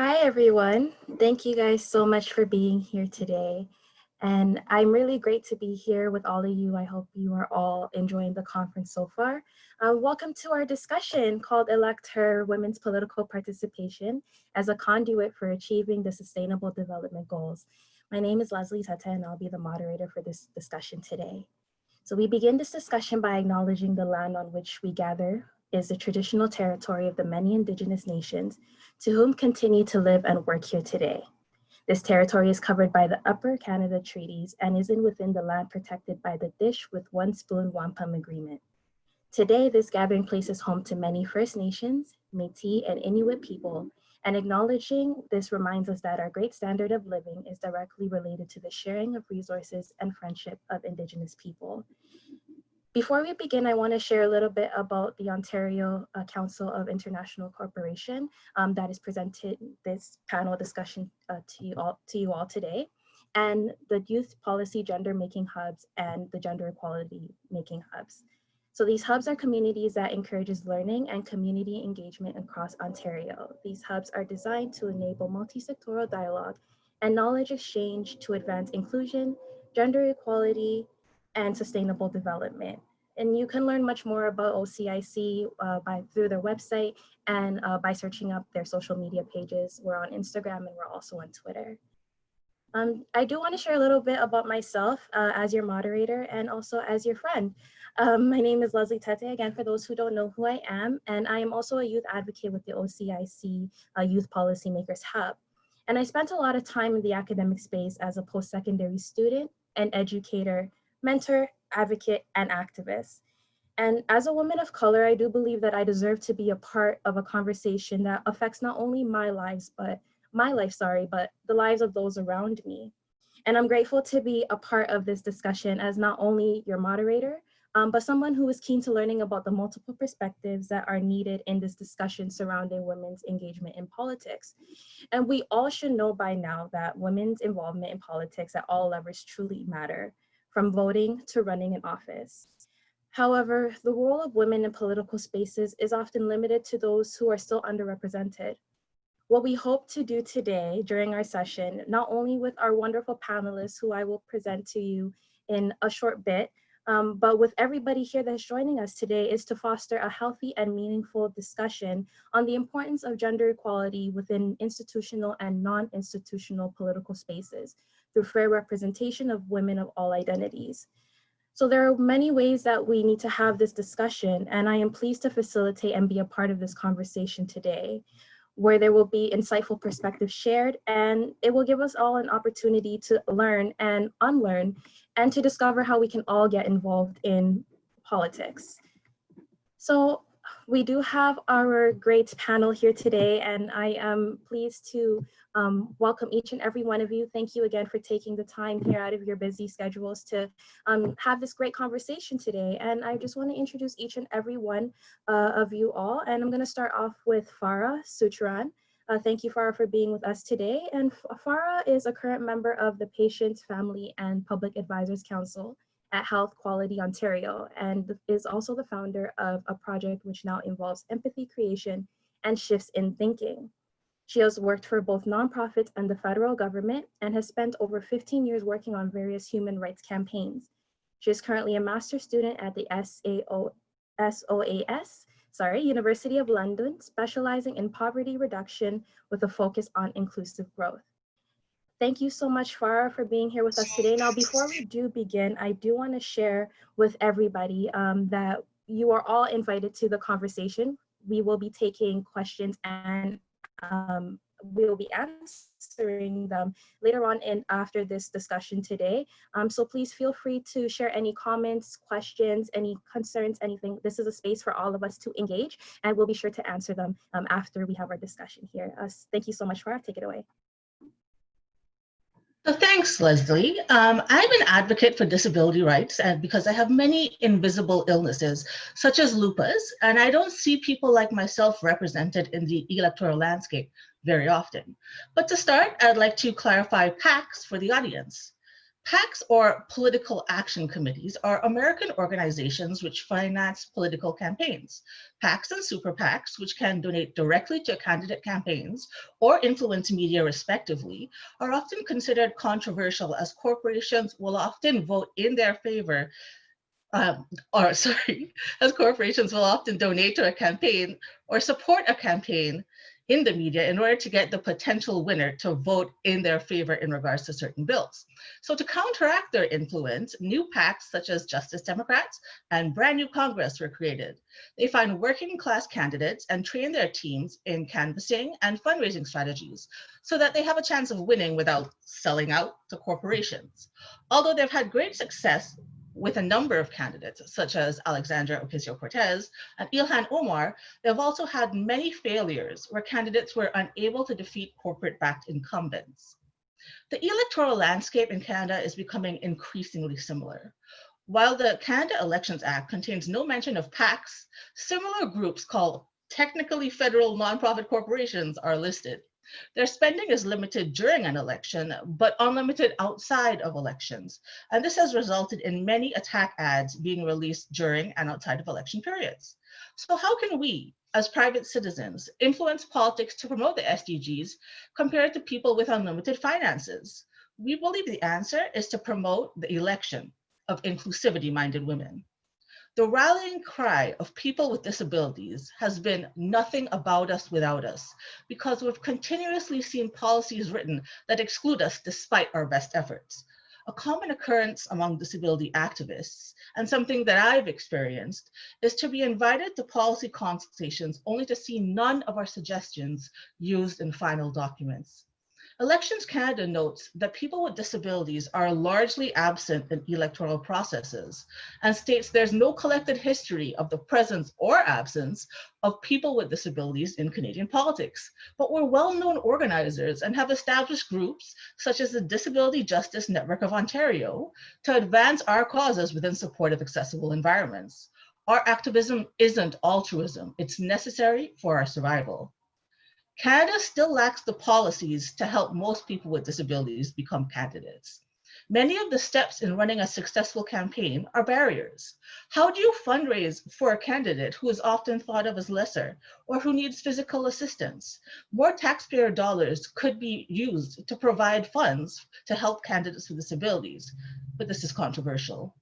Hi, everyone. Thank you guys so much for being here today. And I'm really great to be here with all of you. I hope you are all enjoying the conference so far. Uh, welcome to our discussion called Elect Her Women's Political Participation as a Conduit for Achieving the Sustainable Development Goals. My name is Leslie Tete and I'll be the moderator for this discussion today. So we begin this discussion by acknowledging the land on which we gather is the traditional territory of the many indigenous nations to whom continue to live and work here today. This territory is covered by the Upper Canada Treaties and is in within the land protected by the Dish with One Spoon Wampum Agreement. Today, this gathering place is home to many First Nations, Métis, and Inuit people, and acknowledging this reminds us that our great standard of living is directly related to the sharing of resources and friendship of Indigenous people. Before we begin, I want to share a little bit about the Ontario uh, Council for International Cooperation um, that is presented this panel discussion uh, to, you all, to you all today, and the Youth Policy Gender Making Hubs and the Gender Equality Making Hubs. So these hubs are communities that encourages learning and community engagement across Ontario. These hubs are designed to enable multi-sectoral dialogue and knowledge exchange to advance inclusion, gender equality, and sustainable development. And you can learn much more about OCIC uh, by through their website and uh, by searching up their social media pages. We're on Instagram and we're also on Twitter. Um, I do want to share a little bit about myself uh, as your moderator and also as your friend. Um, my name is Leslie Tete, again, for those who don't know who I am, and I am also a youth advocate with the OCIC uh, Youth Policymakers Hub. And I spent a lot of time in the academic space as a post-secondary student and educator mentor, advocate, and activist. And as a woman of color, I do believe that I deserve to be a part of a conversation that affects not only my lives, but my life, sorry, but the lives of those around me. And I'm grateful to be a part of this discussion as not only your moderator, um, but someone who is keen to learning about the multiple perspectives that are needed in this discussion surrounding women's engagement in politics. And we all should know by now that women's involvement in politics at all levels truly matter from voting to running in office. However, the role of women in political spaces is often limited to those who are still underrepresented. What we hope to do today during our session, not only with our wonderful panelists who I will present to you in a short bit, um, but with everybody here that's joining us today is to foster a healthy and meaningful discussion on the importance of gender equality within institutional and non-institutional political spaces through fair representation of women of all identities. So there are many ways that we need to have this discussion and I am pleased to facilitate and be a part of this conversation today where there will be insightful perspectives shared and it will give us all an opportunity to learn and unlearn and to discover how we can all get involved in politics. So we do have our great panel here today and I am pleased to um, welcome each and every one of you. Thank you again for taking the time here out of your busy schedules to um, have this great conversation today. And I just want to introduce each and every one uh, of you all. And I'm going to start off with Farah Sutran. Uh, thank you, Farah, for being with us today. And Farah is a current member of the Patients, Family, and Public Advisors Council at Health Quality Ontario and is also the founder of a project which now involves empathy creation and shifts in thinking. She has worked for both nonprofits and the federal government and has spent over 15 years working on various human rights campaigns. She is currently a master's student at the SAO, SOAS, sorry, University of London, specializing in poverty reduction with a focus on inclusive growth. Thank you so much, Farah, for being here with us today. Now, before we do begin, I do want to share with everybody um, that you are all invited to the conversation. We will be taking questions and um, we will be answering them later on in after this discussion today. Um, so please feel free to share any comments, questions, any concerns, anything. This is a space for all of us to engage and we'll be sure to answer them um, after we have our discussion here. Uh, thank you so much, Farah. Take it away. So thanks, Leslie. Um, I'm an advocate for disability rights and because I have many invisible illnesses, such as lupus, and I don't see people like myself represented in the electoral landscape very often. But to start, I'd like to clarify PACS for the audience. PACs or political action committees are American organizations which finance political campaigns. PACs and super PACs, which can donate directly to candidate campaigns or influence media respectively, are often considered controversial as corporations will often vote in their favor um, or sorry, as corporations will often donate to a campaign or support a campaign in the media in order to get the potential winner to vote in their favor in regards to certain bills. So to counteract their influence, new PACs such as Justice Democrats and Brand New Congress were created. They find working class candidates and train their teams in canvassing and fundraising strategies so that they have a chance of winning without selling out to corporations. Although they've had great success with a number of candidates, such as Alexandria Ocasio-Cortez and Ilhan Omar, they've also had many failures where candidates were unable to defeat corporate-backed incumbents. The electoral landscape in Canada is becoming increasingly similar. While the Canada Elections Act contains no mention of PACs, similar groups called technically federal nonprofit corporations are listed. Their spending is limited during an election, but unlimited outside of elections. And this has resulted in many attack ads being released during and outside of election periods. So how can we, as private citizens, influence politics to promote the SDGs compared to people with unlimited finances? We believe the answer is to promote the election of inclusivity-minded women. The rallying cry of people with disabilities has been nothing about us without us, because we've continuously seen policies written that exclude us despite our best efforts. A common occurrence among disability activists, and something that I've experienced, is to be invited to policy consultations only to see none of our suggestions used in final documents. Elections Canada notes that people with disabilities are largely absent in electoral processes and states there's no collected history of the presence or absence of people with disabilities in Canadian politics. But we're well-known organizers and have established groups such as the Disability Justice Network of Ontario to advance our causes within supportive accessible environments. Our activism isn't altruism, it's necessary for our survival. Canada still lacks the policies to help most people with disabilities become candidates. Many of the steps in running a successful campaign are barriers. How do you fundraise for a candidate who is often thought of as lesser or who needs physical assistance? More taxpayer dollars could be used to provide funds to help candidates with disabilities, but this is controversial.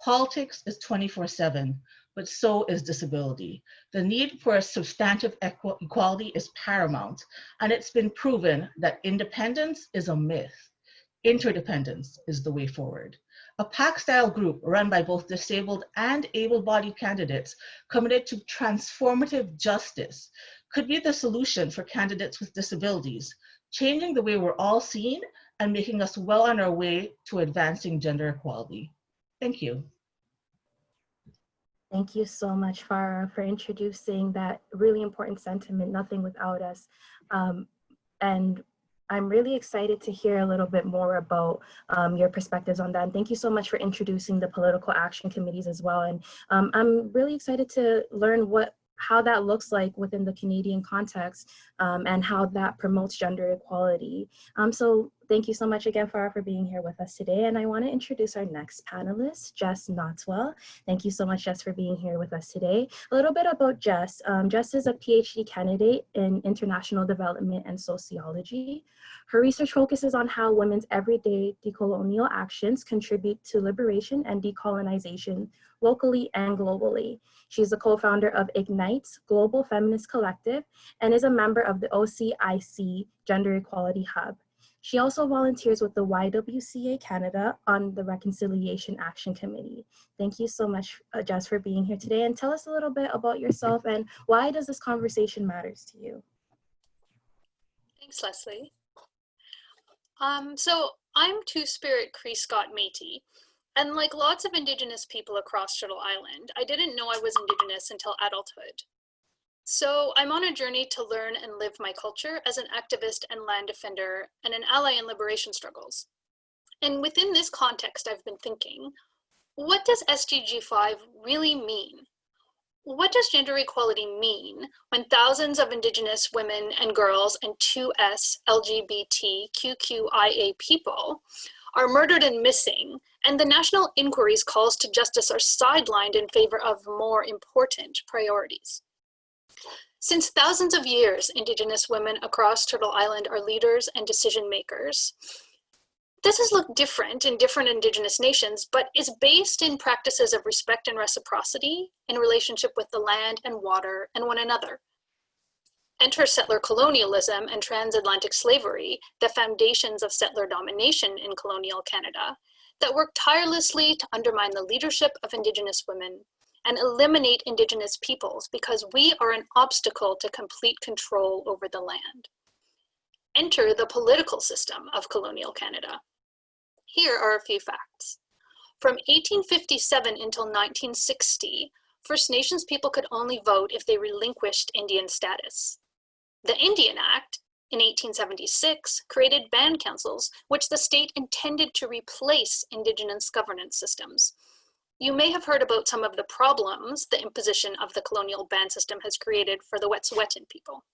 Politics is 24 seven, but so is disability. The need for a substantive equality is paramount, and it's been proven that independence is a myth. Interdependence is the way forward. A PAC-style group run by both disabled and able-bodied candidates committed to transformative justice could be the solution for candidates with disabilities, changing the way we're all seen and making us well on our way to advancing gender equality. Thank you. Thank you so much, Farah, for introducing that really important sentiment, nothing without us. Um, and I'm really excited to hear a little bit more about um, your perspectives on that. And thank you so much for introducing the political action committees as well. And um, I'm really excited to learn what how that looks like within the Canadian context um, and how that promotes gender equality. Um, so thank you so much again, Farah, for being here with us today. And I want to introduce our next panelist, Jess Notswell. Thank you so much, Jess, for being here with us today. A little bit about Jess. Um, Jess is a PhD candidate in international development and sociology. Her research focuses on how women's everyday decolonial actions contribute to liberation and decolonization locally and globally. She's the co-founder of Ignites Global Feminist Collective and is a member of the OCIC Gender Equality Hub. She also volunteers with the YWCA Canada on the Reconciliation Action Committee. Thank you so much, uh, Jess, for being here today. And tell us a little bit about yourself and why does this conversation matters to you? Thanks, Leslie. Um, so I'm Two-Spirit Cree Scott Métis, and like lots of Indigenous people across Turtle Island, I didn't know I was Indigenous until adulthood. So I'm on a journey to learn and live my culture as an activist and land defender and an ally in liberation struggles. And within this context, I've been thinking, what does SDG 5 really mean? What does gender equality mean when thousands of Indigenous women and girls and 2S LGBTQIA people are murdered and missing, and the national inquiry's calls to justice are sidelined in favor of more important priorities. Since thousands of years, Indigenous women across Turtle Island are leaders and decision makers. This has looked different in different Indigenous nations, but is based in practices of respect and reciprocity in relationship with the land and water and one another. Enter settler colonialism and transatlantic slavery, the foundations of settler domination in colonial Canada, that work tirelessly to undermine the leadership of Indigenous women and eliminate Indigenous peoples because we are an obstacle to complete control over the land. Enter the political system of colonial Canada. Here are a few facts. From 1857 until 1960, First Nations people could only vote if they relinquished Indian status. The Indian Act in 1876 created band councils, which the state intended to replace Indigenous governance systems. You may have heard about some of the problems the imposition of the colonial band system has created for the Wet'suwet'en people.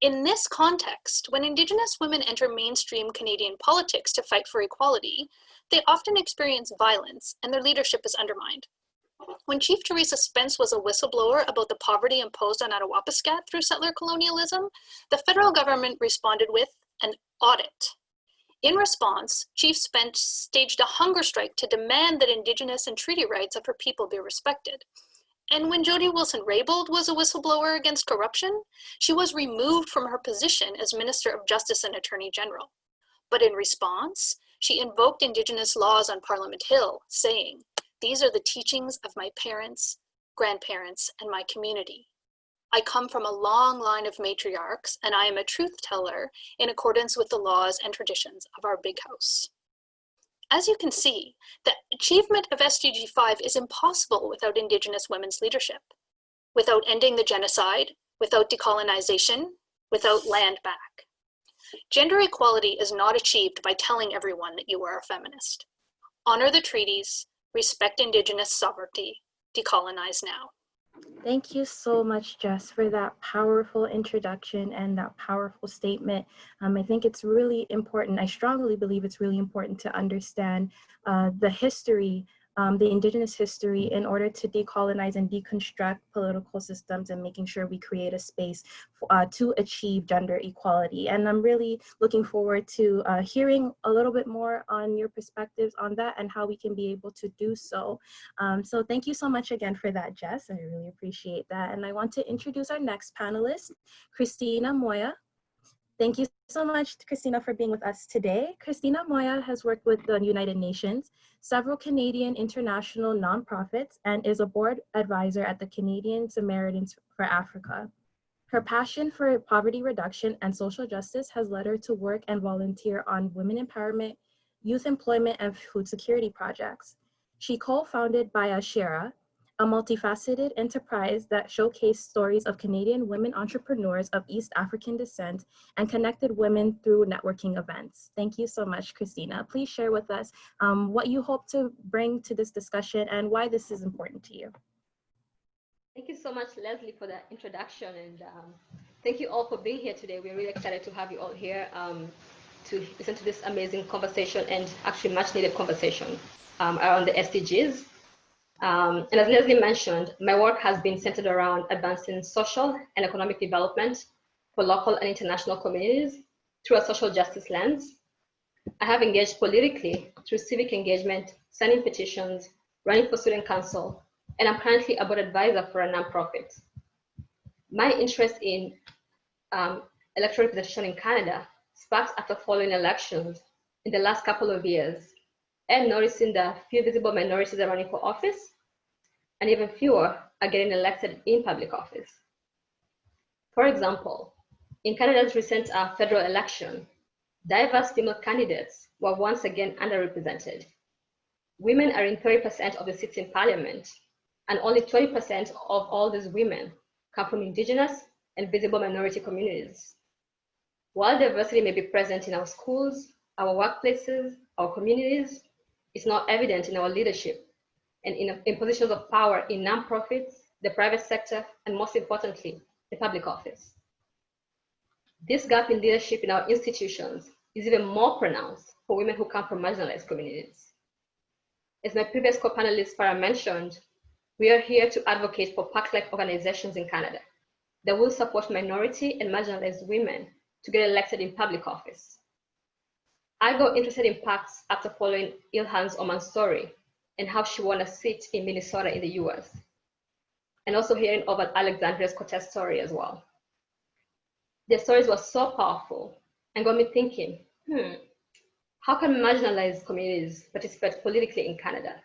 In this context, when Indigenous women enter mainstream Canadian politics to fight for equality, they often experience violence and their leadership is undermined. When Chief Theresa Spence was a whistleblower about the poverty imposed on Attawapiskat through settler colonialism, the federal government responded with an audit in response, Chief Spence staged a hunger strike to demand that Indigenous and treaty rights of her people be respected. And when Jody Wilson-Raybould was a whistleblower against corruption, she was removed from her position as Minister of Justice and Attorney General. But in response, she invoked Indigenous laws on Parliament Hill, saying, these are the teachings of my parents, grandparents, and my community. I come from a long line of matriarchs, and I am a truth teller in accordance with the laws and traditions of our big house. As you can see, the achievement of SDG 5 is impossible without Indigenous women's leadership, without ending the genocide, without decolonization, without land back. Gender equality is not achieved by telling everyone that you are a feminist. Honor the treaties, respect Indigenous sovereignty, decolonize now. Thank you so much, Jess, for that powerful introduction and that powerful statement. Um, I think it's really important, I strongly believe it's really important to understand uh, the history um, the indigenous history in order to decolonize and deconstruct political systems and making sure we create a space uh, to achieve gender equality. And I'm really looking forward to uh, hearing a little bit more on your perspectives on that and how we can be able to do so. Um, so thank you so much again for that, Jess. I really appreciate that. And I want to introduce our next panelist, Christina Moya. Thank you so much, Christina, for being with us today. Christina Moya has worked with the United Nations, several Canadian international nonprofits, and is a board advisor at the Canadian Samaritans for Africa. Her passion for poverty reduction and social justice has led her to work and volunteer on women empowerment, youth employment, and food security projects. She co-founded Biashara, a multifaceted enterprise that showcased stories of Canadian women entrepreneurs of East African descent and connected women through networking events. Thank you so much, Christina. Please share with us um, what you hope to bring to this discussion and why this is important to you. Thank you so much, Leslie, for that introduction. And um, thank you all for being here today. We're really excited to have you all here um, to listen to this amazing conversation and actually much needed conversation um, around the SDGs um, and as Leslie mentioned, my work has been centered around advancing social and economic development for local and international communities through a social justice lens. I have engaged politically through civic engagement, signing petitions, running for student council, and I'm currently a board advisor for a nonprofit. My interest in um, electoral representation in Canada sparked after following elections in the last couple of years and noticing the few visible minorities are running for office and even fewer are getting elected in public office. For example, in Canada's recent uh, federal election, diverse female candidates were once again underrepresented. Women are in 30% of the seats in parliament, and only 20% of all these women come from indigenous and visible minority communities. While diversity may be present in our schools, our workplaces, our communities, it's not evident in our leadership and in, in positions of power in nonprofits, the private sector, and most importantly, the public office. This gap in leadership in our institutions is even more pronounced for women who come from marginalized communities. As my previous co-panelist Farah mentioned, we are here to advocate for PAC-like organizations in Canada that will support minority and marginalized women to get elected in public office. I got interested in PACs after following Ilhan's Omar story and how she won a seat in Minnesota in the US, and also hearing about Alexandria's Cortez story as well. Their stories were so powerful and got me thinking, hmm, how can marginalized communities participate politically in Canada?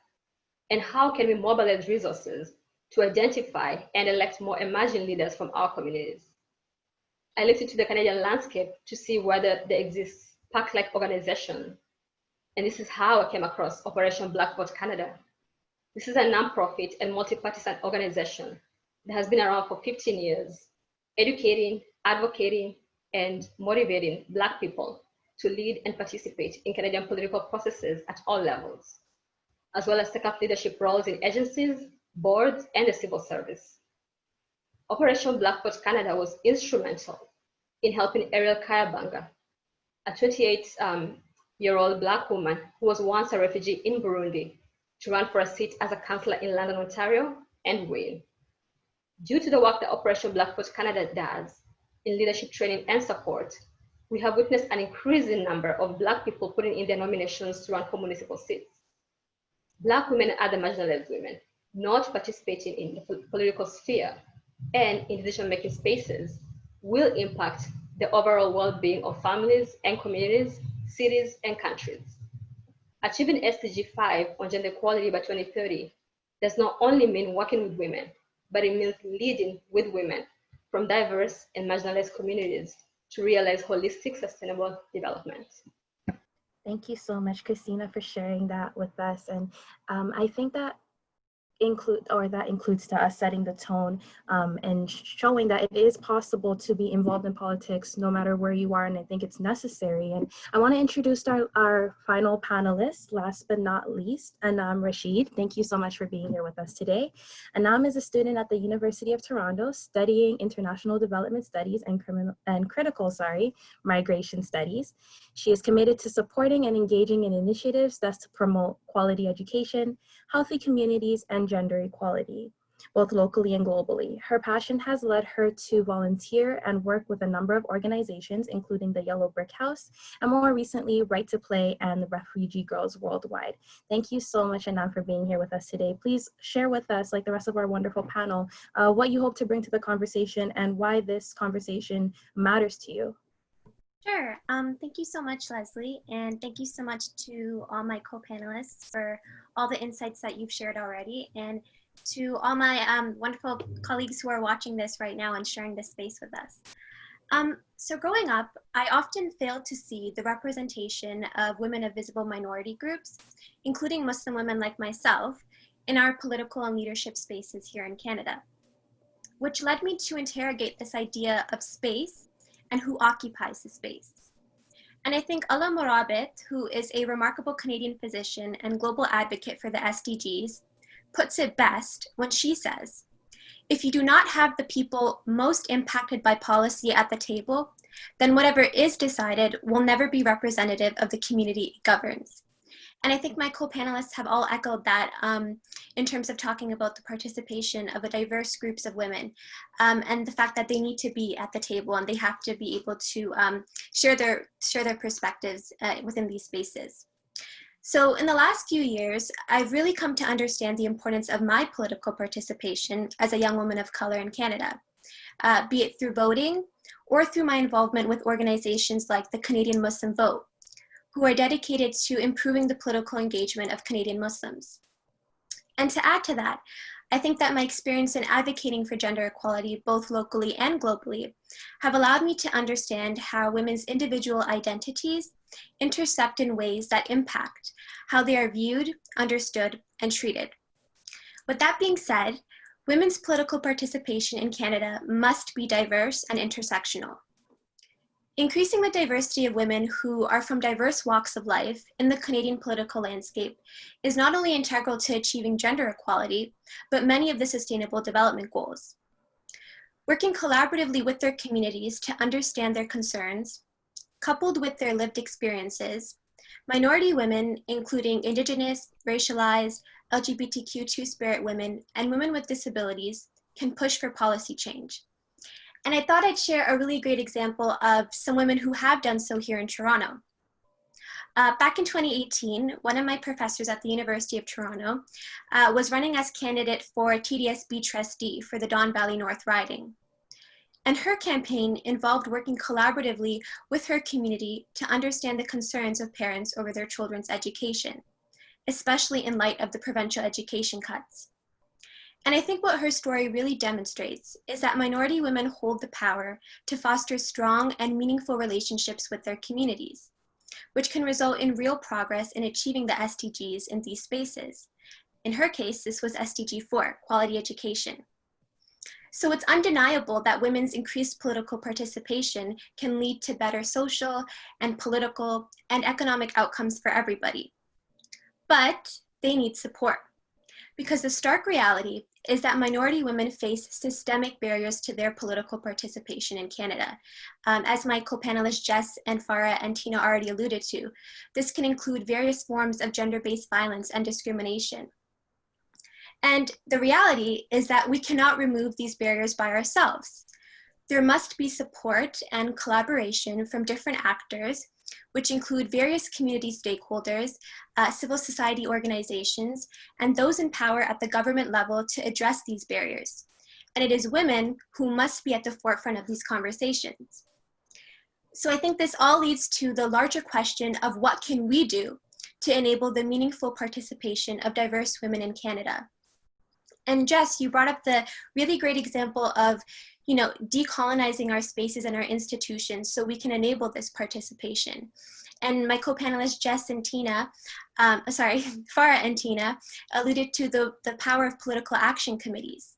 And how can we mobilize resources to identify and elect more emerging leaders from our communities? I looked into the Canadian landscape to see whether there exists PAC-like organization. And this is how I came across Operation Black Vote Canada. This is a nonprofit and multi-partisan organization that has been around for 15 years, educating, advocating, and motivating Black people to lead and participate in Canadian political processes at all levels, as well as take up leadership roles in agencies, boards, and the civil service. Operation Black Vote Canada was instrumental in helping Arielle Kayabaga, a 28-year-old um, Year old black woman who was once a refugee in Burundi, to run for a seat as a councillor in London, Ontario, and win. Due to the work that Operation Black Vote Canada does in leadership training and support, we have witnessed an increasing number of Black people putting in their nominations to run for municipal seats. Black women and other marginalized women not participating in the political sphere and in decision-making spaces will impact the overall well-being of families and communities, cities, and countries. Achieving SDG 5 on gender equality by 2030 does not only mean working with women, but it means leading with women from diverse and marginalized communities to realize holistic sustainable development. Thank you so much, Christina, for sharing that with us. And um, I think that include or that includes to us setting the tone um, and showing that it is possible to be involved in politics no matter where you are and I think it's necessary. And I want to introduce our, our final panelist last but not least Anam Rashid. Thank you so much for being here with us today. Anam is a student at the University of Toronto studying international development studies and criminal and critical sorry migration studies she is committed to supporting and engaging in initiatives that promote quality education healthy communities and gender equality, both locally and globally. Her passion has led her to volunteer and work with a number of organizations, including the Yellow Brick House, and more recently, Right to Play and the Refugee Girls Worldwide. Thank you so much, Anam, for being here with us today. Please share with us, like the rest of our wonderful panel, uh, what you hope to bring to the conversation and why this conversation matters to you. Sure. Um, thank you so much, Leslie. And thank you so much to all my co-panelists for all the insights that you've shared already. And to all my um, wonderful colleagues who are watching this right now and sharing this space with us. Um, so growing up, I often failed to see the representation of women of visible minority groups, including Muslim women like myself, in our political and leadership spaces here in Canada, which led me to interrogate this idea of space and who occupies the space. And I think Alaa Murabit, who is a remarkable Canadian physician and global advocate for the SDGs, puts it best when she says, if you do not have the people most impacted by policy at the table, then whatever is decided will never be representative of the community it governs. And I think my co-panelists have all echoed that um, in terms of talking about the participation of a diverse groups of women um, and the fact that they need to be at the table and they have to be able to um, share, their, share their perspectives uh, within these spaces. So in the last few years, I've really come to understand the importance of my political participation as a young woman of color in Canada, uh, be it through voting or through my involvement with organizations like the Canadian Muslim Vote, who are dedicated to improving the political engagement of Canadian Muslims. And to add to that, I think that my experience in advocating for gender equality, both locally and globally, have allowed me to understand how women's individual identities intersect in ways that impact how they are viewed, understood, and treated. With that being said, women's political participation in Canada must be diverse and intersectional. Increasing the diversity of women who are from diverse walks of life in the Canadian political landscape is not only integral to achieving gender equality, but many of the Sustainable Development Goals. Working collaboratively with their communities to understand their concerns, coupled with their lived experiences, minority women, including Indigenous, racialized, LGBTQ two-spirit women, and women with disabilities, can push for policy change. And I thought I'd share a really great example of some women who have done so here in Toronto. Uh, back in 2018, one of my professors at the University of Toronto uh, was running as candidate for TDSB trustee for the Don Valley North riding. And her campaign involved working collaboratively with her community to understand the concerns of parents over their children's education, especially in light of the provincial education cuts. And I think what her story really demonstrates is that minority women hold the power to foster strong and meaningful relationships with their communities, which can result in real progress in achieving the SDGs in these spaces. In her case, this was SDG 4, quality education. So it's undeniable that women's increased political participation can lead to better social and political and economic outcomes for everybody. But they need support because the stark reality is that minority women face systemic barriers to their political participation in Canada. Um, as my co-panelists Jess and Farah and Tina already alluded to, this can include various forms of gender-based violence and discrimination. And the reality is that we cannot remove these barriers by ourselves. There must be support and collaboration from different actors which include various community stakeholders, uh, civil society organizations, and those in power at the government level to address these barriers. And it is women who must be at the forefront of these conversations. So I think this all leads to the larger question of what can we do to enable the meaningful participation of diverse women in Canada. And Jess, you brought up the really great example of you know, decolonizing our spaces and our institutions so we can enable this participation. And my co-panelists Jess and Tina, um, sorry, Farah and Tina, alluded to the, the power of political action committees.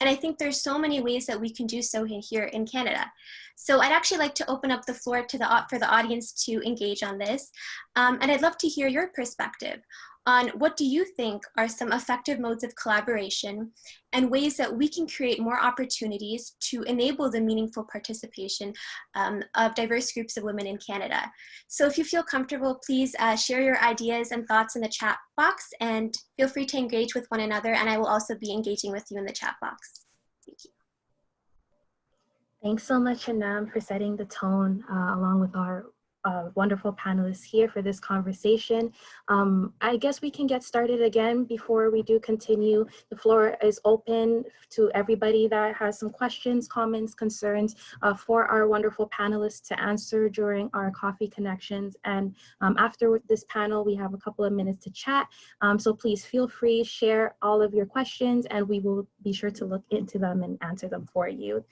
And I think there's so many ways that we can do so here in Canada. So I'd actually like to open up the floor to the, for the audience to engage on this. Um, and I'd love to hear your perspective on what do you think are some effective modes of collaboration and ways that we can create more opportunities to enable the meaningful participation um, of diverse groups of women in Canada. So if you feel comfortable, please uh, share your ideas and thoughts in the chat box and feel free to engage with one another and I will also be engaging with you in the chat box. Thanks so much, Anam, for setting the tone uh, along with our uh, wonderful panelists here for this conversation. Um, I guess we can get started again before we do continue. The floor is open to everybody that has some questions, comments, concerns uh, for our wonderful panelists to answer during our coffee connections. And um, after this panel, we have a couple of minutes to chat. Um, so please feel free, share all of your questions and we will be sure to look into them and answer them for you.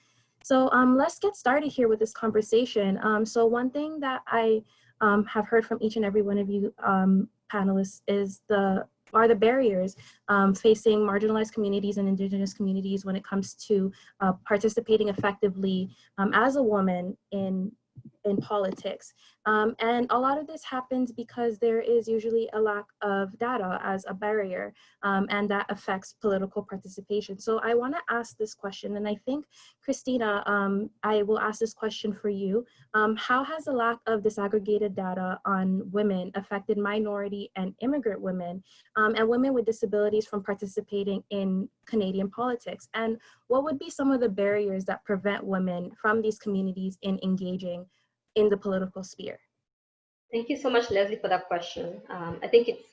So um, let's get started here with this conversation. Um, so one thing that I um, have heard from each and every one of you um, panelists is the are the barriers um, facing marginalized communities and indigenous communities when it comes to uh, participating effectively um, as a woman in in politics. Um, and a lot of this happens because there is usually a lack of data as a barrier um, and that affects political participation. So I wanna ask this question and I think Christina, um, I will ask this question for you. Um, how has the lack of disaggregated data on women affected minority and immigrant women um, and women with disabilities from participating in Canadian politics? And what would be some of the barriers that prevent women from these communities in engaging in the political sphere? Thank you so much, Leslie, for that question. Um, I think it's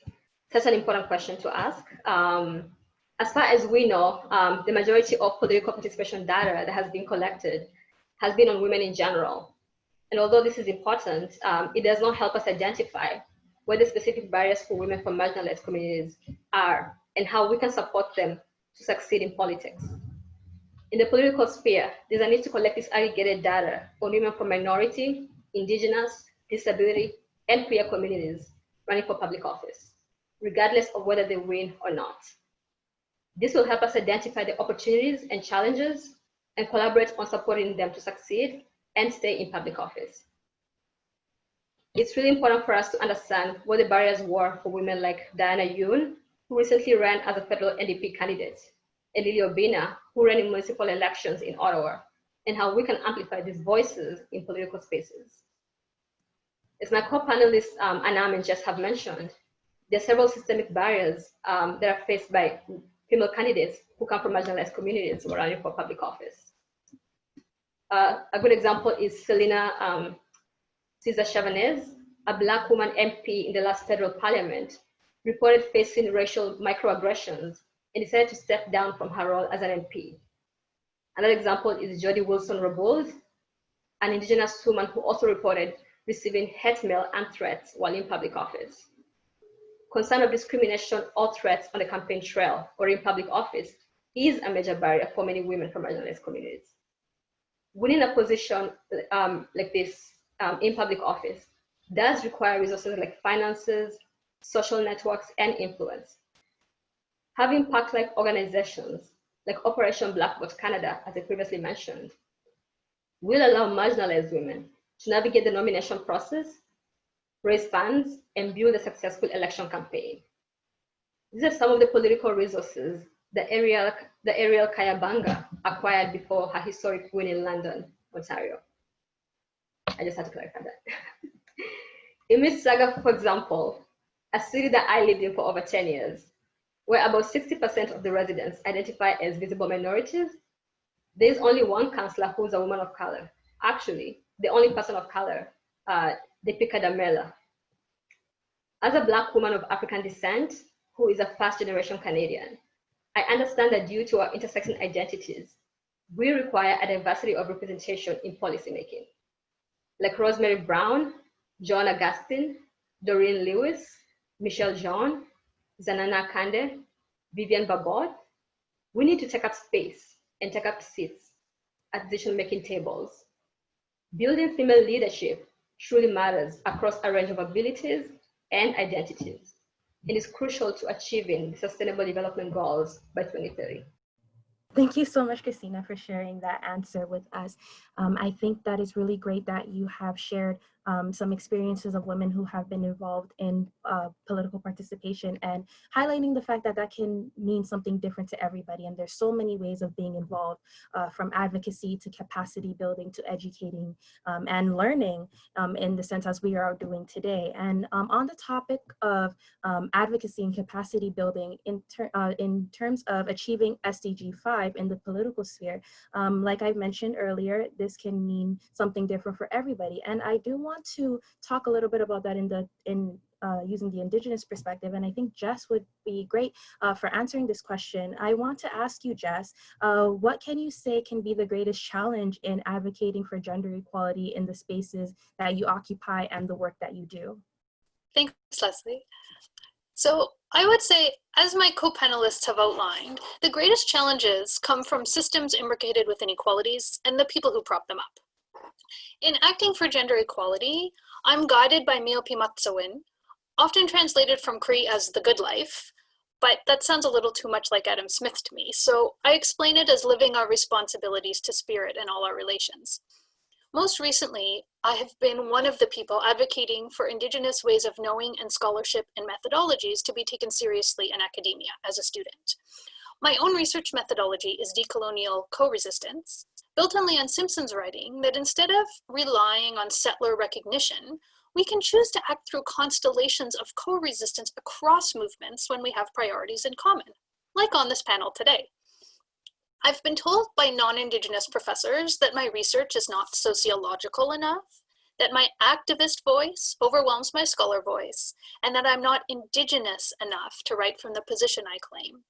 such an important question to ask. Um, as far as we know, um, the majority of political participation data that has been collected has been on women in general. And although this is important, um, it does not help us identify where the specific barriers for women from marginalized communities are and how we can support them to succeed in politics. In the political sphere, there's a need to collect disaggregated data on women from minority, indigenous, disability, and queer communities running for public office, regardless of whether they win or not. This will help us identify the opportunities and challenges and collaborate on supporting them to succeed and stay in public office. It's really important for us to understand what the barriers were for women like Diana Yoon, who recently ran as a federal NDP candidate, and Lily Obina, who ran in municipal elections in Ottawa, and how we can amplify these voices in political spaces. As my co-panelists um, Anam and Jess have mentioned, there are several systemic barriers um, that are faced by female candidates who come from marginalized communities who are running for public office. Uh, a good example is Celina um, Caesar-Chavannes, a Black woman MP in the last federal parliament, reported facing racial microaggressions and decided to step down from her role as an MP. Another example is Jody Wilson Raybould, an indigenous woman who also reported receiving hate mail and threats while in public office. Concern of discrimination or threats on the campaign trail or in public office is a major barrier for many women from marginalized communities. Winning a position um, like this um, in public office does require resources like finances, social networks, and influence. Having PAC-like organizations like Operation Black Vote Canada, as I previously mentioned, will allow marginalized women to navigate the nomination process, raise funds, and build a successful election campaign. These are some of the political resources the Ariel, the Arielle Kayabaga acquired before her historic win in London, Ontario. I just had to clarify that. in Mississauga, for example, a city that I lived in for over 10 years, where about 60% of the residents identify as visible minorities, there's only one councillor who's a woman of color. Actually, the only person of color, uh, Dipika Damerla. As a black woman of African descent, who is a first generation Canadian, I understand that due to our intersecting identities, we require a diversity of representation in policymaking. Like Rosemary Brown, Jean Augustine, Daurene Lewis, Michaëlle Jean, Zanana Akande, Vivian Barbot, we need to take up space and take up seats at decision-making tables. Building female leadership truly matters across a range of abilities and identities. and is crucial to achieving the Sustainable Development Goals by 2030. Thank you so much, Christina, for sharing that answer with us. Um, I think that is really great that you have shared um, some experiences of women who have been involved in uh, political participation and highlighting the fact that that can mean something different to everybody. And there's so many ways of being involved uh, from advocacy to capacity building to educating um, and learning um, in the sense as we are doing today. And um, on the topic of um, advocacy and capacity building in, ter uh, in terms of achieving SDG 5 in the political sphere, um, like I mentioned earlier, this can mean something different for everybody. And I do want want to talk a little bit about that in the in uh, using the indigenous perspective, and I think Jess would be great uh, for answering this question. I want to ask you, Jess, uh, what can you say can be the greatest challenge in advocating for gender equality in the spaces that you occupy and the work that you do? Thanks, Leslie. So I would say, as my co-panelists have outlined, the greatest challenges come from systems imbricated with inequalities and the people who prop them up. In acting for gender equality, I'm guided by Miopi Matsawin, often translated from Cree as the good life, but that sounds a little too much like Adam Smith to me, so I explain it as living our responsibilities to spirit in all our relations. Most recently, I have been one of the people advocating for Indigenous ways of knowing and scholarship and methodologies to be taken seriously in academia as a student. My own research methodology is decolonial co-resistance, built on Leanne Simpson's writing that instead of relying on settler recognition, we can choose to act through constellations of co-resistance across movements when we have priorities in common, like on this panel today. I've been told by non-Indigenous professors that my research is not sociological enough, that my activist voice overwhelms my scholar voice, and that I'm not Indigenous enough to write from the position I claim.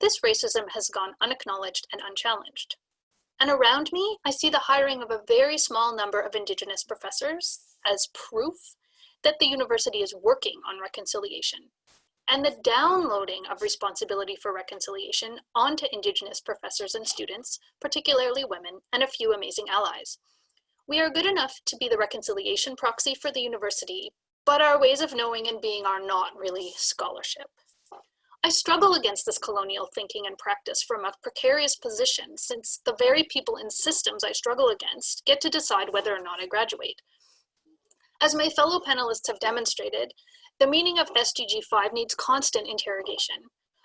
This racism has gone unacknowledged and unchallenged. And around me, I see the hiring of a very small number of Indigenous professors as proof that the university is working on reconciliation and the downloading of responsibility for reconciliation onto Indigenous professors and students, particularly women, and a few amazing allies. We are good enough to be the reconciliation proxy for the university, but our ways of knowing and being are not really scholarship. I struggle against this colonial thinking and practice from a precarious position since the very people in systems I struggle against get to decide whether or not I graduate. As my fellow panelists have demonstrated, the meaning of SDG 5 needs constant interrogation.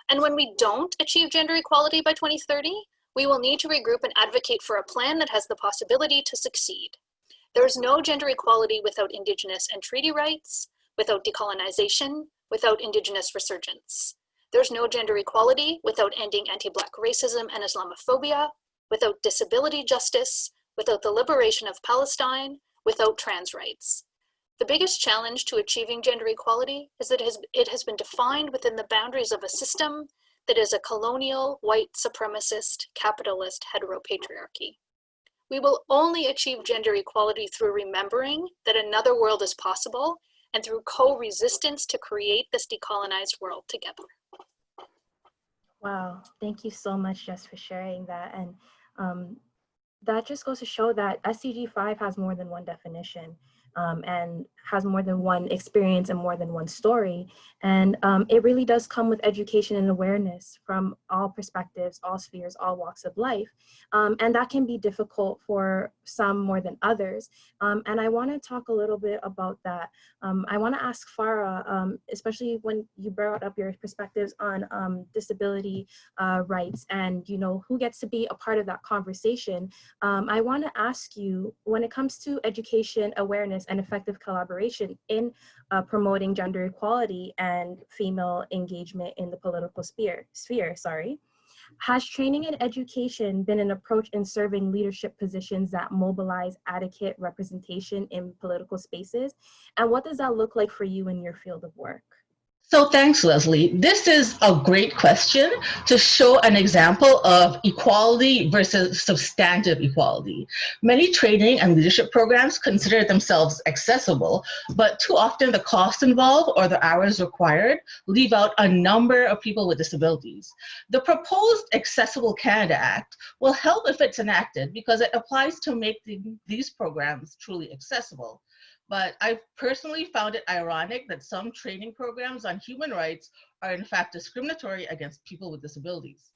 And when we don't achieve gender equality by 2030, we will need to regroup and advocate for a plan that has the possibility to succeed. There's no gender equality without Indigenous and treaty rights, without decolonization, without Indigenous resurgence. There's no gender equality without ending anti-Black racism and Islamophobia, without disability justice, without the liberation of Palestine, without trans rights. The biggest challenge to achieving gender equality is that it has, it has been defined within the boundaries of a system that is a colonial, white supremacist, capitalist heteropatriarchy. We will only achieve gender equality through remembering that another world is possible and through co-resistance to create this decolonized world together. Wow, thank you so much, Jess, for sharing that. And um, that just goes to show that SDG 5 has more than one definition um, and has more than one experience and more than one story. And um, it really does come with education and awareness from all perspectives, all spheres, all walks of life. Um, and that can be difficult for some more than others. Um, and I wanna talk a little bit about that. Um, I wanna ask Farah, um, especially when you brought up your perspectives on disability uh, rights and you know who gets to be a part of that conversation. I wanna ask you, when it comes to education, awareness, and effective collaboration in uh, promoting gender equality and female engagement in the political sphere, sphere sorry. Has training and education been an approach in serving leadership positions that mobilize adequate representation in political spaces? And what does that look like for you in your field of work? So thanks, Leslie. This is a great question to show an example of equality versus substantive equality. Many training and leadership programs consider themselves accessible, but too often the costs involved or the hours required leave out a number of people with disabilities. The proposed Accessible Canada Act will help if it's enacted because it applies to make the, these programs truly accessible. But I personally found it ironic that some training programs on human rights are in fact discriminatory against people with disabilities.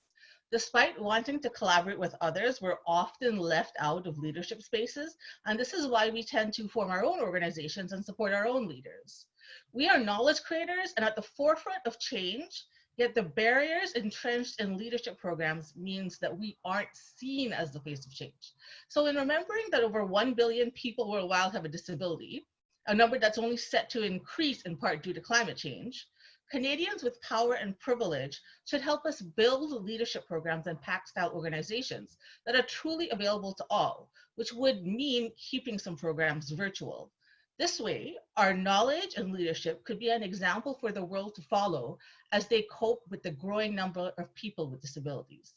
Despite wanting to collaborate with others, we're often left out of leadership spaces, and this is why we tend to form our own organizations and support our own leaders. We are knowledge creators and at the forefront of change, Yet the barriers entrenched in leadership programs means that we aren't seen as the face of change. So in remembering that over 1 billion people worldwide have a disability, a number that's only set to increase in part due to climate change, Canadians with power and privilege should help us build leadership programs and PAC style organizations that are truly available to all, which would mean keeping some programs virtual. This way, our knowledge and leadership could be an example for the world to follow as they cope with the growing number of people with disabilities.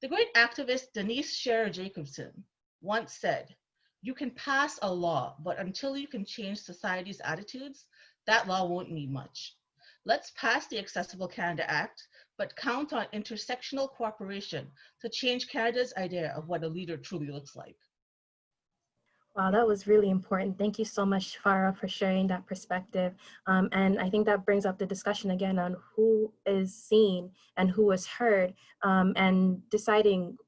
The great activist Denise Sherer Jacobson once said, you can pass a law, but until you can change society's attitudes, that law won't mean much. Let's pass the Accessible Canada Act, but count on intersectional cooperation to change Canada's idea of what a leader truly looks like. Wow, that was really important. Thank you so much, Farah, for sharing that perspective. Um, and I think that brings up the discussion again on who is seen and who is heard um, and deciding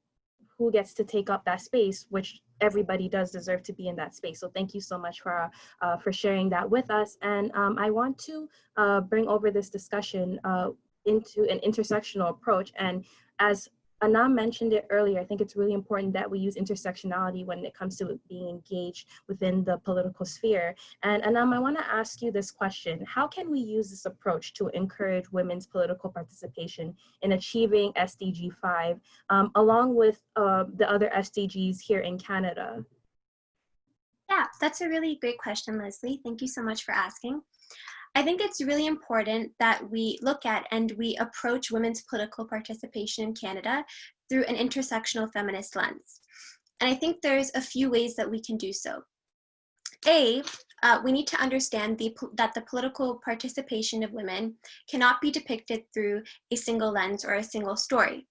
who gets to take up that space, which everybody does deserve to be in that space. So thank you so much for, uh, for sharing that with us. And um, I want to uh, bring over this discussion uh, into an intersectional approach. And as Anam mentioned it earlier, I think it's really important that we use intersectionality when it comes to being engaged within the political sphere. And Anam, I wanna ask you this question. How can we use this approach to encourage women's political participation in achieving SDG 5, um, along with uh, the other SDGs here in Canada? Yeah, that's a really great question, Leslie. Thank you so much for asking. I think it's really important that we look at and we approach women's political participation in Canada through an intersectional feminist lens. And I think there's a few ways that we can do so. A, uh, we need to understand the, that the political participation of women cannot be depicted through a single lens or a single story.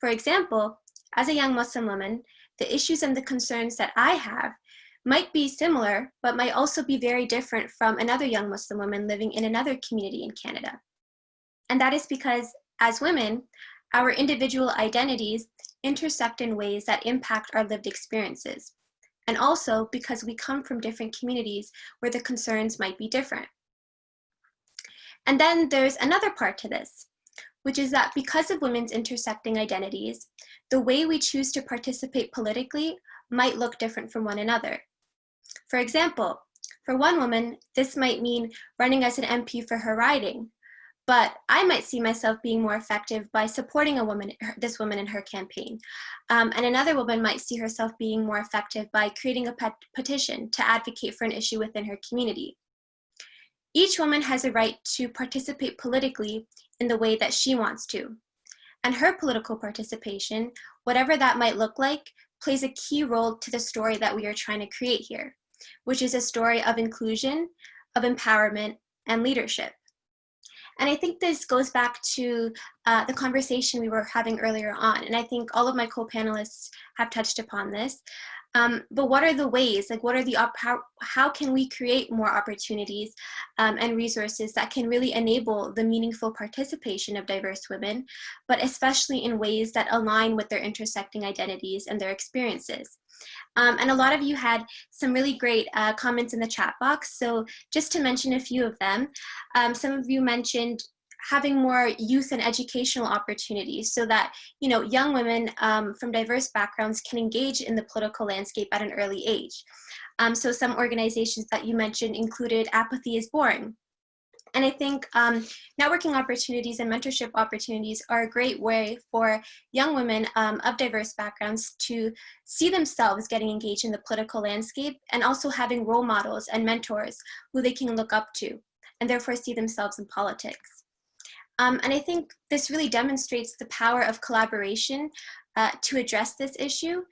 For example, as a young Muslim woman, the issues and the concerns that I have might be similar, but might also be very different from another young Muslim woman living in another community in Canada. And that is because as women, our individual identities intersect in ways that impact our lived experiences. And also because we come from different communities where the concerns might be different. And then there's another part to this, which is that because of women's intersecting identities, the way we choose to participate politically might look different from one another. For example, for one woman, this might mean running as an MP for her riding, but I might see myself being more effective by supporting a woman, this woman in her campaign. Um, and another woman might see herself being more effective by creating a pet petition to advocate for an issue within her community. Each woman has a right to participate politically in the way that she wants to. And her political participation, whatever that might look like, plays a key role to the story that we are trying to create here, which is a story of inclusion, of empowerment, and leadership. And I think this goes back to uh, the conversation we were having earlier on. And I think all of my co-panelists have touched upon this. Um, but what are the ways, like what are the, how, how can we create more opportunities um, and resources that can really enable the meaningful participation of diverse women, but especially in ways that align with their intersecting identities and their experiences. Um, and a lot of you had some really great uh, comments in the chat box. So just to mention a few of them, um, some of you mentioned having more youth and educational opportunities so that you know young women um, from diverse backgrounds can engage in the political landscape at an early age. Um, so some organizations that you mentioned included Apathy is Boring. And I think um, networking opportunities and mentorship opportunities are a great way for young women um, of diverse backgrounds to see themselves getting engaged in the political landscape and also having role models and mentors who they can look up to and therefore see themselves in politics. Um, and I think this really demonstrates the power of collaboration uh, to address this issue.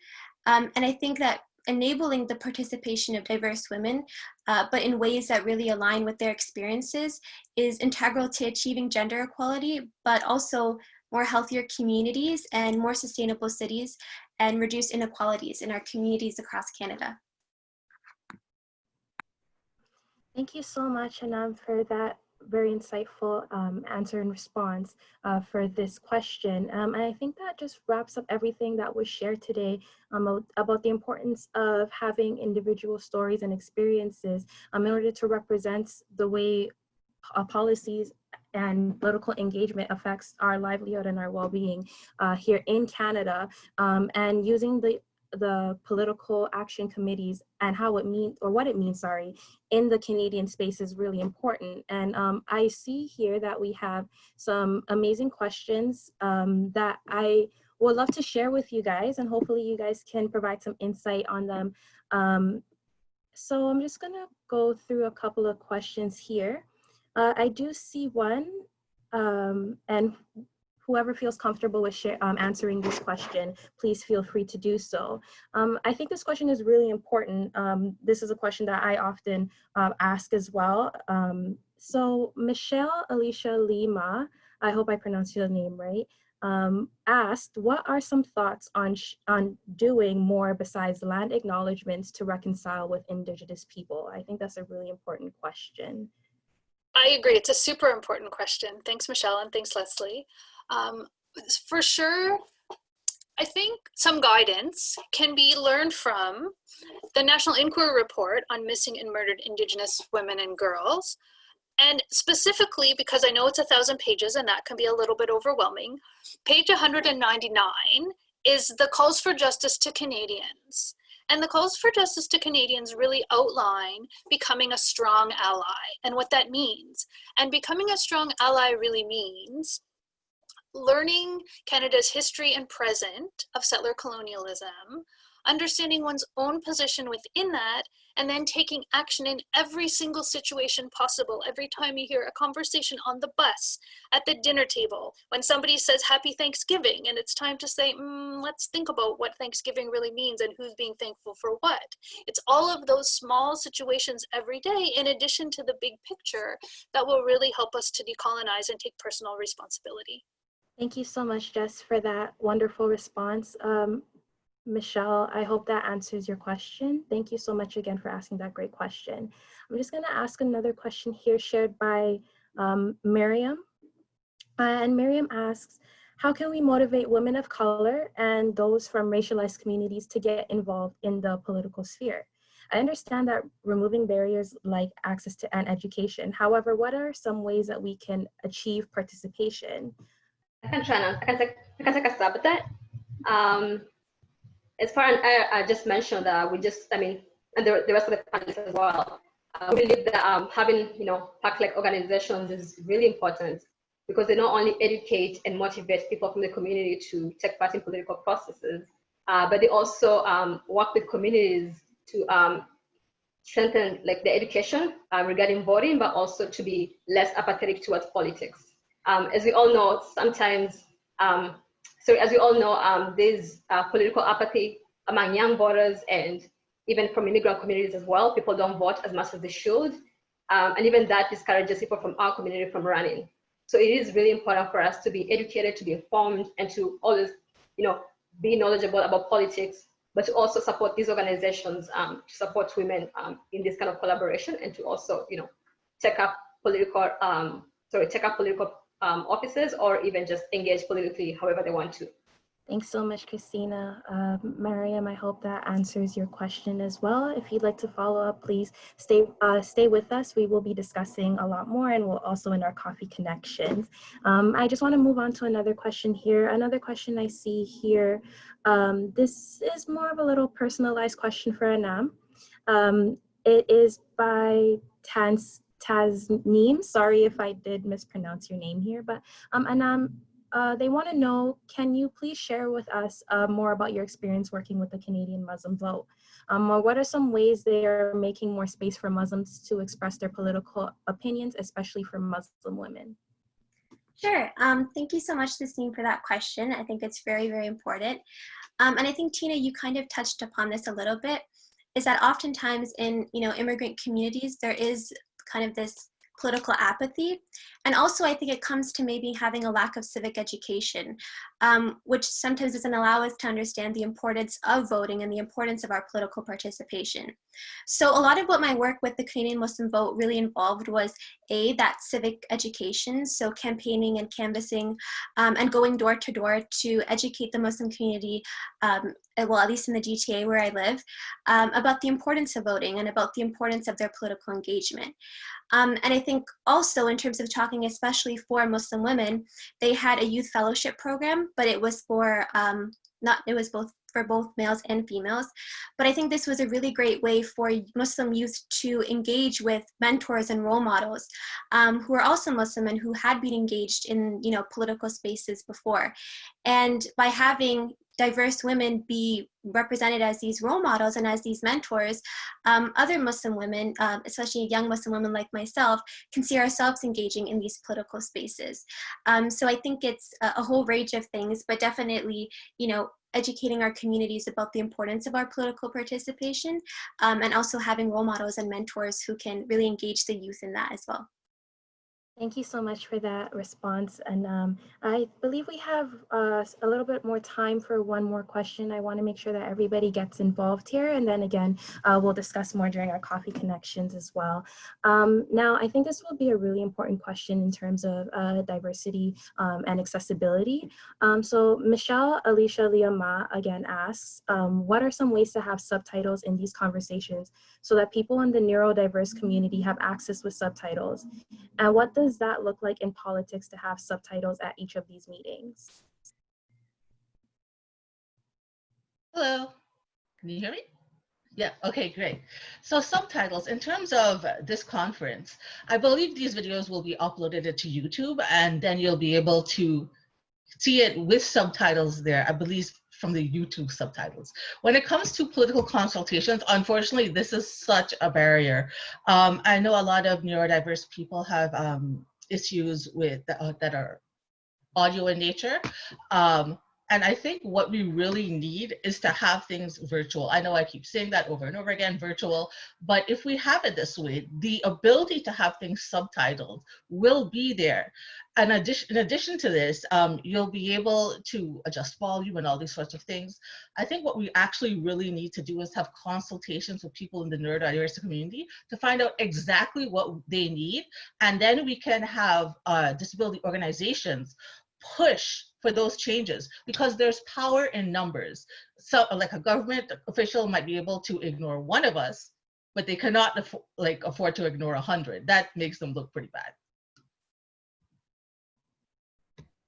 Um, and I think that enabling the participation of diverse women, uh, but in ways that really align with their experiences is integral to achieving gender equality, but also more healthier communities and more sustainable cities and reduce inequalities in our communities across Canada. Thank you so much, Anam, for that very insightful um, answer and response uh, for this question. Um, and I think that just wraps up everything that was shared today um, about the importance of having individual stories and experiences um, in order to represent the way uh, policies and political engagement affects our livelihood and our well-being uh, here in Canada um, and using the the political action committees and how it means or what it means sorry in the canadian space is really important. And um, i see here that we have some amazing questions um, that i would love to share with you guys and hopefully you guys can provide some insight on them. Um, so i'm just gonna go through a couple of questions here. Uh, i do see one um, and whoever feels comfortable with um, answering this question, please feel free to do so. Um, I think this question is really important. Um, this is a question that I often uh, ask as well. Um, so Michelle Alicia Lima, I hope I pronounced your name right, um, asked, what are some thoughts on, on doing more besides land acknowledgements to reconcile with Indigenous people? I think that's a really important question. I agree. It's a super important question. Thanks, Michelle, and thanks, Leslie. Um, for sure, I think some guidance can be learned from the National Inquiry Report on Missing and Murdered Indigenous Women and Girls. And specifically, because I know it's a thousand pages and that can be a little bit overwhelming, page 199 is the calls for justice to Canadians. And the calls for justice to Canadians really outline becoming a strong ally and what that means. And becoming a strong ally really means learning Canada's history and present of settler colonialism, understanding one's own position within that, and then taking action in every single situation possible. Every time you hear a conversation on the bus, at the dinner table, when somebody says happy Thanksgiving, and it's time to say, mm, let's think about what Thanksgiving really means and who's being thankful for what. It's all of those small situations every day, in addition to the big picture, that will really help us to decolonize and take personal responsibility. Thank you so much, Jess, for that wonderful response. Um, Michelle, I hope that answers your question. Thank you so much again for asking that great question. I'm just gonna ask another question here shared by um, Miriam. Uh, and Miriam asks, how can we motivate women of color and those from racialized communities to get involved in the political sphere? I understand that removing barriers like access to and education. However, what are some ways that we can achieve participation? I can take a stab at that. Um, as far as I, I just mentioned that we just, I mean, and the, the rest of the panelists as well. Uh, we believe that um, having, you know, PAC-like organizations is really important because they not only educate and motivate people from the community to take part in political processes, uh, but they also um, work with communities to um, strengthen like the education uh, regarding voting, but also to be less apathetic towards politics. Um, as we all know, sometimes, um, so as we all know, um, there's uh, political apathy among young voters and even from immigrant communities as well. People don't vote as much as they should. Um, and even that discourages people from our community from running. So it is really important for us to be educated, to be informed, and to always, you know, be knowledgeable about politics, but to also support these organizations um, to support women um, in this kind of collaboration and to also, you know, take up political, sorry, take up political um, offices or even just engage politically however they want to. Thanks so much, Christina. Uh, Mariam, I hope that answers your question as well. If you'd like to follow up, please stay uh, stay with us. We will be discussing a lot more and we'll also in our coffee connections. Um, I just want to move on to another question here. Another question I see here. Um, this is more of a little personalized question for Anam. Um, it is by Tans Tasneem. Sorry if I did mispronounce your name here, but um, Anam, uh, they want to know, can you please share with us uh, more about your experience working with the Canadian Muslim vote? Um, or what are some ways they are making more space for Muslims to express their political opinions, especially for Muslim women? Sure. Um, thank you so much, Sistine, for that question. I think it's very, very important. Um, and I think, Tina, you kind of touched upon this a little bit, is that oftentimes in, you know, immigrant communities, there is kind of this political apathy. And also I think it comes to maybe having a lack of civic education, um, which sometimes doesn't allow us to understand the importance of voting and the importance of our political participation. So a lot of what my work with the Canadian Muslim Vote really involved was A, that civic education, so campaigning and canvassing um, and going door to door to educate the Muslim community, um, well, at least in the GTA where I live, um, about the importance of voting and about the importance of their political engagement. Um, and I think also in terms of talking especially for Muslim women, they had a youth fellowship program, but it was for, um, not, it was both for both males and females. But I think this was a really great way for Muslim youth to engage with mentors and role models um, who are also Muslim and who had been engaged in you know political spaces before. And by having diverse women be represented as these role models and as these mentors, um, other Muslim women, um, especially young Muslim women like myself, can see ourselves engaging in these political spaces. Um, so I think it's a, a whole range of things, but definitely, you know, educating our communities about the importance of our political participation um, and also having role models and mentors who can really engage the youth in that as well. Thank you so much for that response. And um, I believe we have uh, a little bit more time for one more question. I want to make sure that everybody gets involved here. And then again, uh, we'll discuss more during our coffee connections as well. Um, now, I think this will be a really important question in terms of uh, diversity um, and accessibility. Um, so Michelle Alicia Liama again asks, um, what are some ways to have subtitles in these conversations so that people in the neurodiverse community have access with subtitles? And what does does that look like in politics to have subtitles at each of these meetings? Hello, can you hear me? Yeah, okay, great. So subtitles, in terms of this conference, I believe these videos will be uploaded to YouTube and then you'll be able to see it with subtitles there. I believe from the YouTube subtitles. When it comes to political consultations, unfortunately, this is such a barrier. Um, I know a lot of neurodiverse people have um, issues with uh, that are audio in nature. Um, and I think what we really need is to have things virtual. I know I keep saying that over and over again, virtual, but if we have it this way, the ability to have things subtitled will be there. And addition, in addition to this, um, you'll be able to adjust volume and all these sorts of things. I think what we actually really need to do is have consultations with people in the neurodiversity community to find out exactly what they need. And then we can have uh, disability organizations push for those changes because there's power in numbers. So like a government official might be able to ignore one of us, but they cannot afford, like afford to ignore a hundred. That makes them look pretty bad.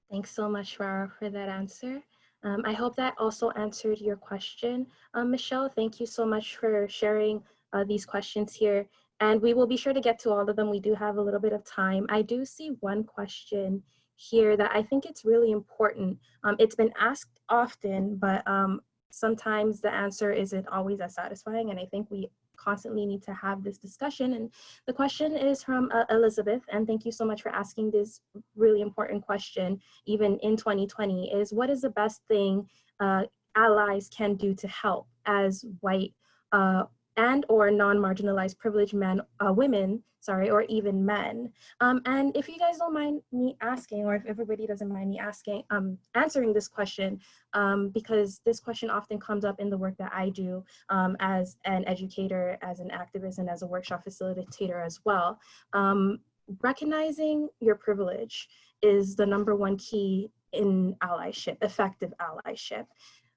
Thanks so much, Farah, for that answer. Um, I hope that also answered your question. Um, Michelle, thank you so much for sharing uh, these questions here. And we will be sure to get to all of them. We do have a little bit of time. I do see one question here that I think it's really important. Um, it's been asked often, but um, sometimes the answer isn't always as satisfying. And I think we constantly need to have this discussion. And the question is from uh, Elizabeth, and thank you so much for asking this really important question, even in 2020, is what is the best thing uh, allies can do to help as white uh, and or non-marginalized privileged men, uh, women, sorry, or even men. Um, and if you guys don't mind me asking, or if everybody doesn't mind me asking, um, answering this question, um, because this question often comes up in the work that I do um, as an educator, as an activist, and as a workshop facilitator as well. Um, recognizing your privilege is the number one key in allyship, effective allyship.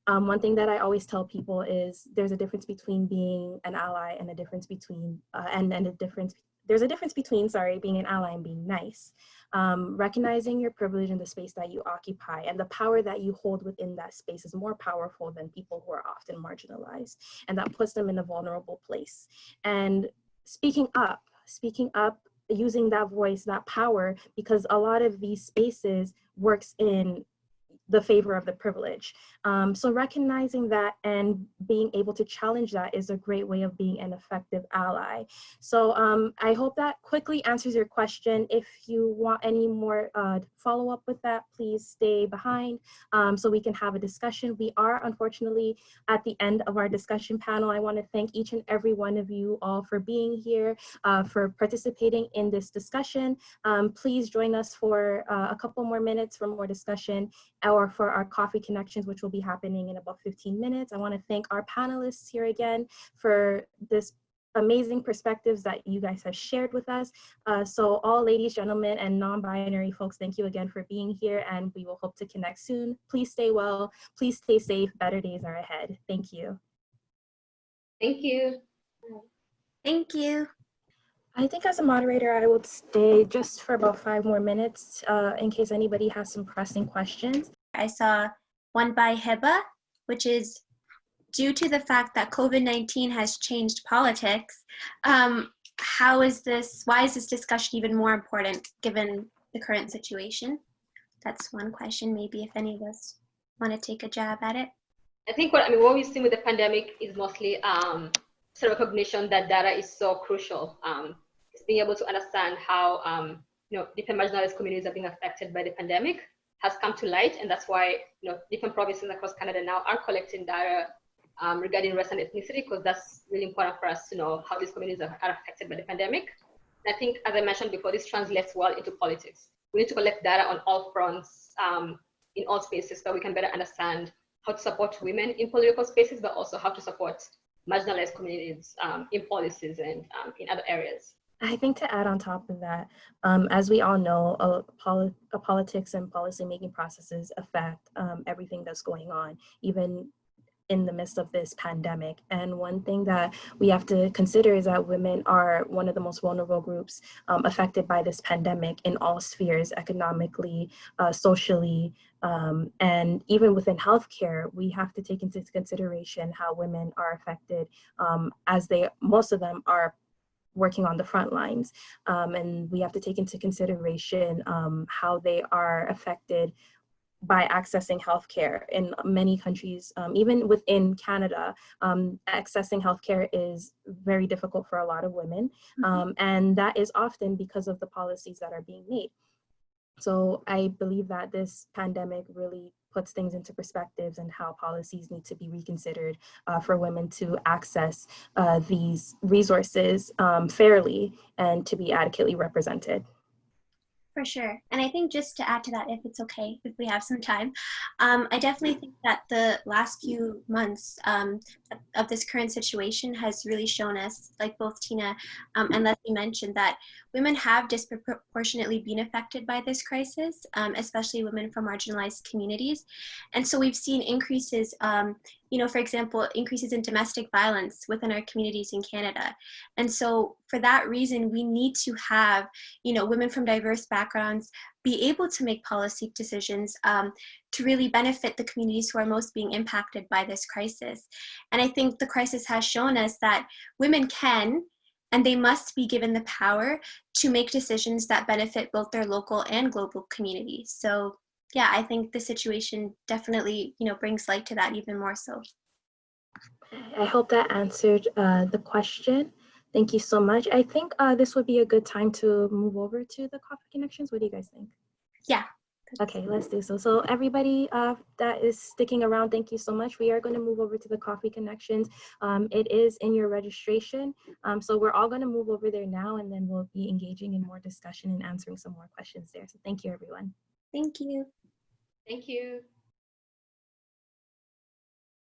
Um, one thing that I always tell people is there's a difference between being an ally and a difference between, uh, and, and a difference, there's a difference between, sorry, being an ally and being nice. Um, recognizing your privilege in the space that you occupy and the power that you hold within that space is more powerful than people who are often marginalized. And that puts them in a vulnerable place. And speaking up, speaking up, using that voice, that power, because a lot of these spaces works in the favor of the privilege. Um, so recognizing that and being able to challenge that is a great way of being an effective ally. So um, I hope that quickly answers your question. If you want any more uh, follow up with that, please stay behind um, so we can have a discussion. We are unfortunately at the end of our discussion panel. I wanna thank each and every one of you all for being here, uh, for participating in this discussion. Um, please join us for uh, a couple more minutes for more discussion or for our coffee connections, which will be happening in about 15 minutes. I wanna thank our panelists here again for this amazing perspectives that you guys have shared with us. Uh, so all ladies, gentlemen, and non-binary folks, thank you again for being here and we will hope to connect soon. Please stay well, please stay safe, better days are ahead. Thank you. Thank you. Thank you. I think as a moderator, I will stay just for about five more minutes uh, in case anybody has some pressing questions. I saw one by Heba, which is due to the fact that COVID-19 has changed politics, um, how is this, why is this discussion even more important given the current situation? That's one question, maybe if any of us want to take a jab at it. I think what I mean, what we've seen with the pandemic is mostly um, sort of recognition that data is so crucial. Um, it's being able to understand how um, you know different marginalized communities are being affected by the pandemic has come to light, and that's why you know different provinces across Canada now are collecting data um, regarding race and ethnicity because that's really important for us to know how these communities are, are affected by the pandemic. And I think, as I mentioned before, this translates well into politics. We need to collect data on all fronts um, in all spaces so we can better understand how to support women in political spaces, but also how to support marginalized communities um, in policies and um, in other areas. I think to add on top of that, um, as we all know, uh, poli uh, politics and policymaking processes affect um, everything that's going on, even in the midst of this pandemic. And one thing that we have to consider is that women are one of the most vulnerable groups um, affected by this pandemic in all spheres, economically, uh, socially, um, and even within healthcare, we have to take into consideration how women are affected um, as they, most of them are working on the front lines. Um, and we have to take into consideration um, how they are affected by accessing healthcare in many countries, um, even within Canada, um, accessing healthcare is very difficult for a lot of women. Mm -hmm. and that is often because of the policies that are being made. So I believe that this pandemic really puts things into perspectives and how policies need to be reconsidered uh, for women to access uh, these resources um, fairly and to be adequately represented. For sure. And I think just to add to that, if it's okay, if we have some time, um, I definitely think that the last few months um, of this current situation has really shown us, like both Tina um, and Leslie mentioned, that women have disproportionately been affected by this crisis, um, especially women from marginalized communities. And so we've seen increases um, you know, for example, increases in domestic violence within our communities in Canada. And so for that reason, we need to have, you know, women from diverse backgrounds be able to make policy decisions um, to really benefit the communities who are most being impacted by this crisis. And I think the crisis has shown us that women can and they must be given the power to make decisions that benefit both their local and global communities. So yeah, I think the situation definitely, you know, brings light to that even more so. I hope that answered uh, the question. Thank you so much. I think uh, this would be a good time to move over to the coffee connections. What do you guys think? Yeah. Okay, let's do so. So everybody uh, that is sticking around, thank you so much. We are going to move over to the coffee connections. Um, it is in your registration. Um, so we're all going to move over there now and then we'll be engaging in more discussion and answering some more questions there. So thank you, everyone. Thank you. Thank you.